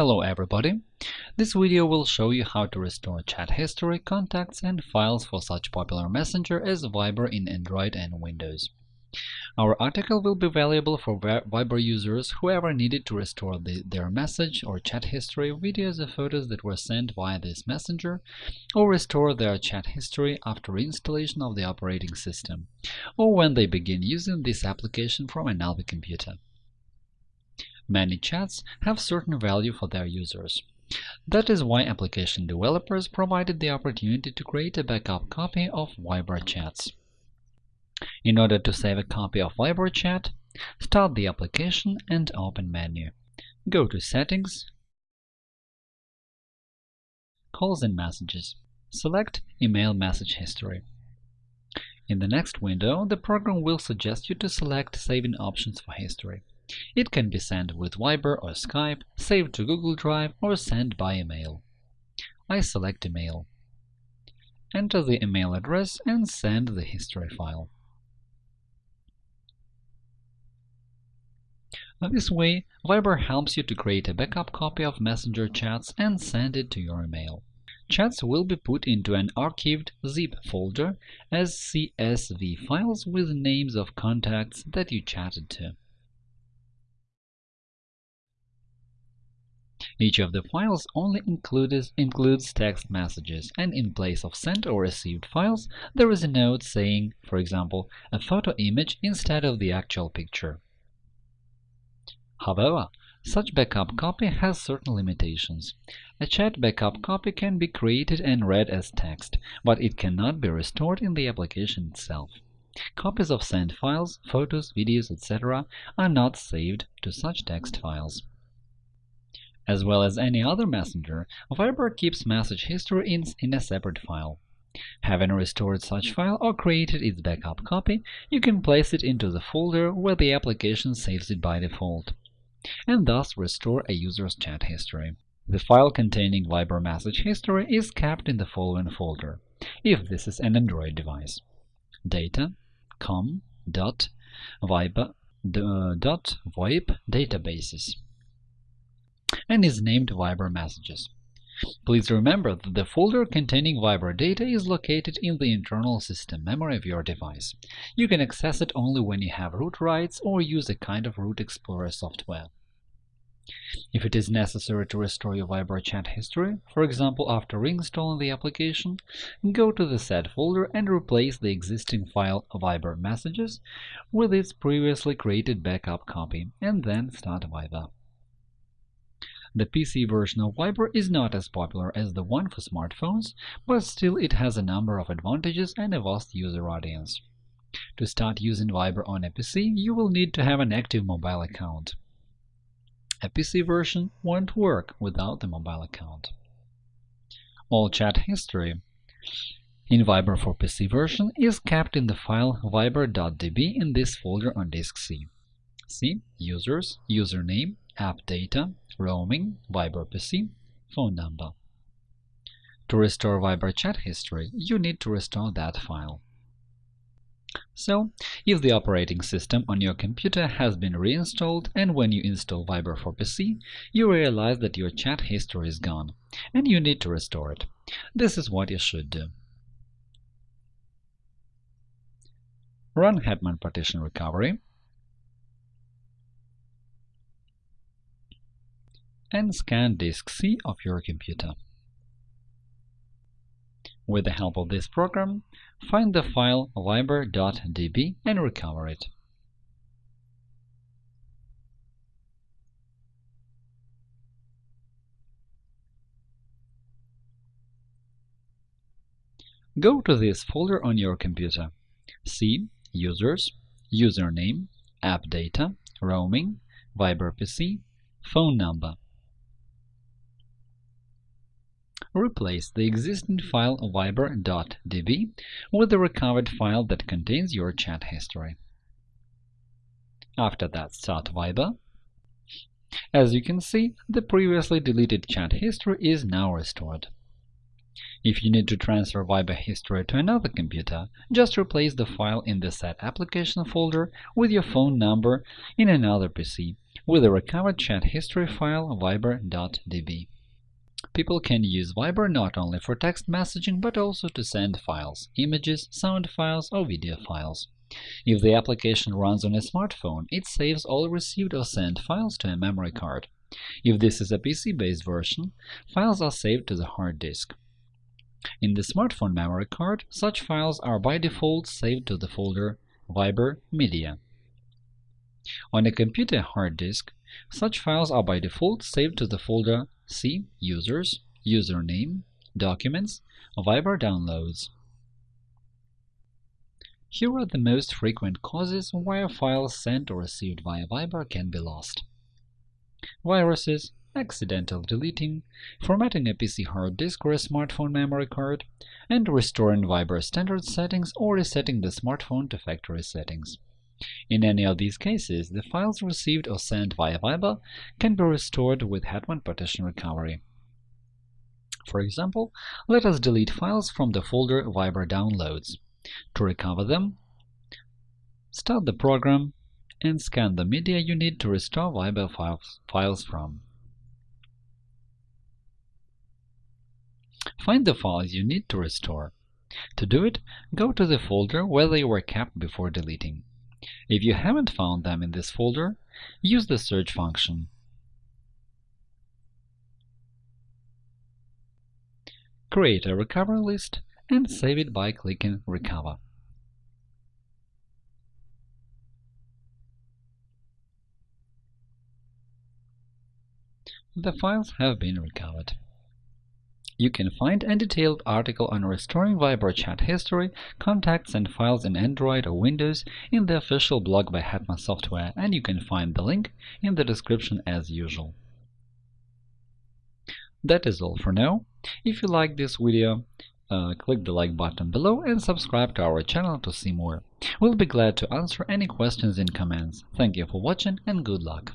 Hello everybody! This video will show you how to restore chat history, contacts, and files for such popular messenger as Viber in Android and Windows. Our article will be valuable for Viber users who ever needed to restore the, their message or chat history, videos or photos that were sent via this messenger, or restore their chat history after installation of the operating system, or when they begin using this application from another computer. Many chats have certain value for their users. That is why application developers provided the opportunity to create a backup copy of Viber chats. In order to save a copy of Viber chat, start the application and open menu. Go to Settings, Calls and Messages. Select Email Message History. In the next window, the program will suggest you to select saving options for history. It can be sent with Viber or Skype, saved to Google Drive, or sent by email. I select email. Enter the email address and send the history file. This way, Viber helps you to create a backup copy of Messenger chats and send it to your email. Chats will be put into an archived zip folder as CSV files with names of contacts that you chatted to. Each of the files only includes, includes text messages, and in place of sent or received files, there is a note saying, for example, a photo image instead of the actual picture. However, such backup copy has certain limitations. A chat backup copy can be created and read as text, but it cannot be restored in the application itself. Copies of sent files, photos, videos, etc. are not saved to such text files. As well as any other messenger, Viber keeps message history in, in a separate file. Having restored such hmm. file or created its backup copy, you can place it into the folder where the application saves it by default, and thus restore a user's chat history. The file containing Viber message history is kept in the following folder, if this is an Android device: data com dot viber uh, dot voip databases and is named Viber Messages. Please remember that the folder containing Viber data is located in the internal system memory of your device. You can access it only when you have root rights or use a kind of root explorer software. If it is necessary to restore your Viber chat history, for example after reinstalling the application, go to the said folder and replace the existing file Viber Messages with its previously created backup copy, and then start Viber. The PC version of Viber is not as popular as the one for smartphones, but still it has a number of advantages and a vast user audience. To start using Viber on a PC, you will need to have an active mobile account. A PC version won't work without the mobile account. All chat history in Viber for PC version is kept in the file viber.db in this folder on disk C. C. Users, username, app data, roaming, Viber PC, phone number. To restore Viber chat history, you need to restore that file. So, if the operating system on your computer has been reinstalled and when you install Viber for PC, you realize that your chat history is gone, and you need to restore it. This is what you should do. Run Hetman Partition Recovery and scan disk C of your computer. With the help of this program, find the file viber.db and recover it. Go to this folder on your computer. C Users, Username, App Data, Roaming, Viber PC, Phone number. Replace the existing file viber.db with the recovered file that contains your chat history. After that, start Viber. As you can see, the previously deleted chat history is now restored. If you need to transfer Viber history to another computer, just replace the file in the Set Application folder with your phone number in another PC with the recovered chat history file viber.db. People can use Viber not only for text messaging but also to send files, images, sound files, or video files. If the application runs on a smartphone, it saves all received or sent files to a memory card. If this is a PC-based version, files are saved to the hard disk. In the smartphone memory card, such files are by default saved to the folder Viber Media. On a computer hard disk, such files are by default saved to the folder C Users, Username, Documents, Viber Downloads. Here are the most frequent causes why a file sent or received via Viber can be lost. Viruses, accidental deleting, formatting a PC hard disk or a smartphone memory card, and restoring Viber standard settings or resetting the smartphone to factory settings. In any of these cases, the files received or sent via Viber can be restored with Hetman Partition Recovery. For example, let us delete files from the folder Viber Downloads. To recover them, start the program and scan the media you need to restore Viber files, from. Find the files you need to restore. To do it, go to the folder where they were kept before deleting. If you haven't found them in this folder, use the search function. Create a recovery list and save it by clicking Recover. The files have been recovered. You can find a detailed article on restoring Viber chat history, contacts and files in Android or Windows in the official blog by Hetman Software, and you can find the link in the description as usual. That is all for now. If you like this video, uh, click the like button below and subscribe to our channel to see more. We'll be glad to answer any questions in comments. Thank you for watching and good luck!